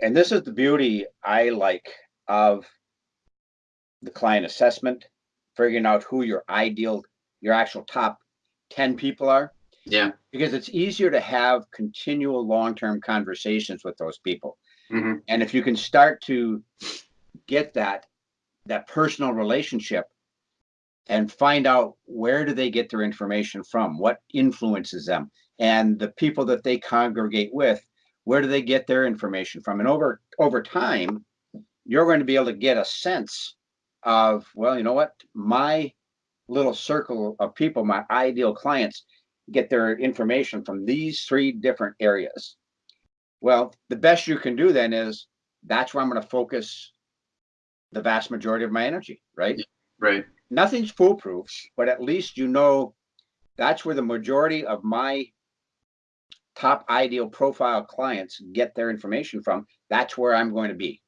And this is the beauty I like of the client assessment, figuring out who your ideal, your actual top ten people are. Yeah. Because it's easier to have continual long-term conversations with those people. Mhm. And if you can start to get that, that personal relationship and find out where do they get their information from? What influences them? And the people that they congregate with, where do they get their information from? And over, over time, you're going to be able to get a sense of, well, you know what? My little circle of people, my ideal clients, get their information from these three different areas. Well, the best you can do then is that's where I'm going to focus the vast majority of my energy, right? Right. Nothing's foolproof, but at least you know that's where the majority of my top ideal profile clients get their information from. That's where I'm going to be.